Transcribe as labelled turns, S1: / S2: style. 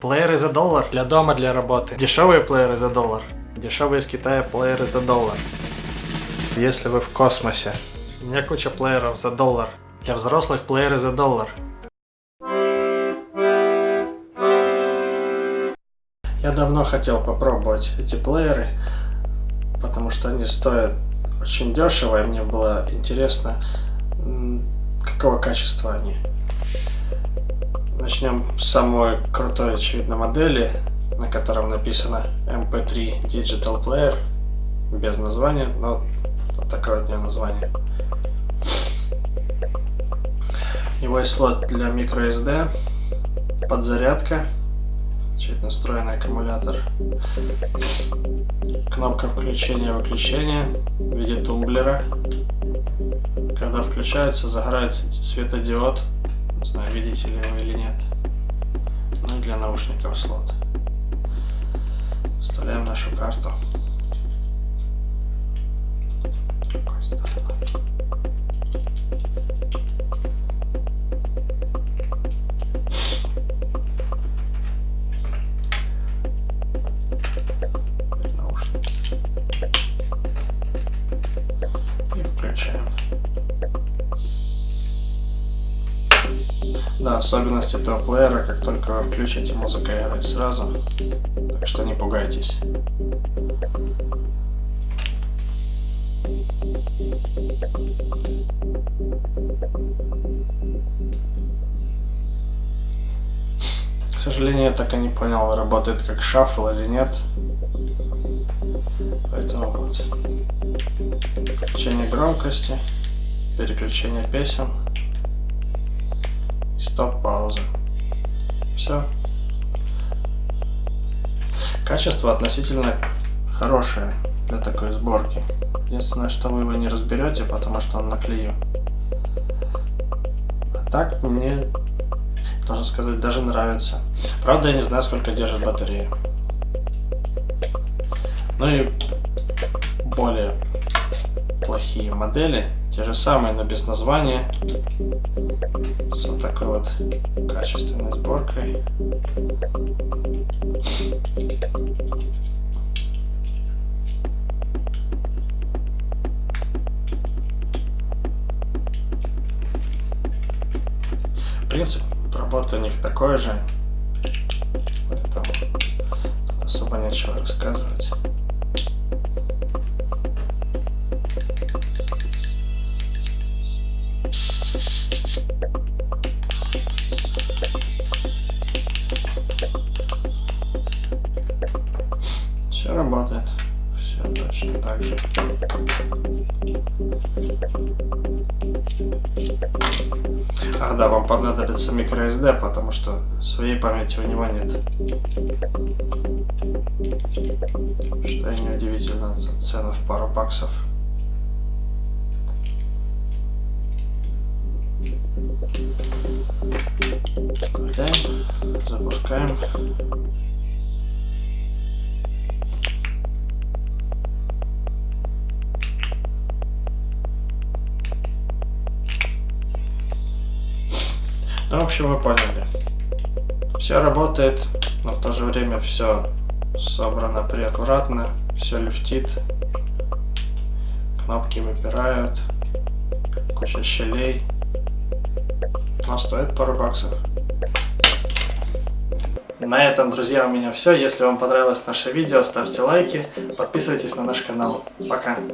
S1: Плееры за доллар для дома, для работы. Дешевые плееры за доллар. Дешевые из Китая плееры за доллар. Если вы в космосе. У меня куча плееров за доллар. Для взрослых плееры за доллар. Я давно хотел попробовать эти плееры, потому что они стоят очень дешево, и мне было интересно, какого качества они. Начнем с самой крутой, очевидно, модели, на котором написано MP3 Digital Player, без названия, но вот такое вот у него название. У него есть слот для microSD, подзарядка, очевидно, встроенный аккумулятор, кнопка включения-выключения в виде тумблера. Когда включается, загорается светодиод не знаю, видите ли вы или нет. Ну и для наушников слот. Вставляем нашу карту. И Да, особенность этого плеера, как только вы включите, музыка играет сразу. Так что не пугайтесь. К сожалению, я так и не понял, работает как шаффл или нет. Поэтому вот. Включение громкости, переключение песен стоп-пауза. Все. Качество относительно хорошее для такой сборки. Единственное, что вы его не разберете, потому что он наклею. А так мне, должен сказать, даже нравится. Правда, я не знаю, сколько держит батарея. Ну и более плохие модели, те же самые, но без названия, с вот такой вот качественной сборкой. Принцип работы у них такой же, поэтому особо нечего рассказывать. Работает. Все точно так же. Ах да, вам понадобится microSD, потому что своей памяти у него нет. Что и неудивительно за цену в пару баксов. Включаем, запускаем. Ну, в общем, вы поняли. Все работает, но в то же время все собрано приаккуратно, все люфтит, кнопки выпирают, куча щелей. Но стоит пару баксов. На этом, друзья, у меня все. Если вам понравилось наше видео, ставьте лайки, подписывайтесь на наш канал. Пока!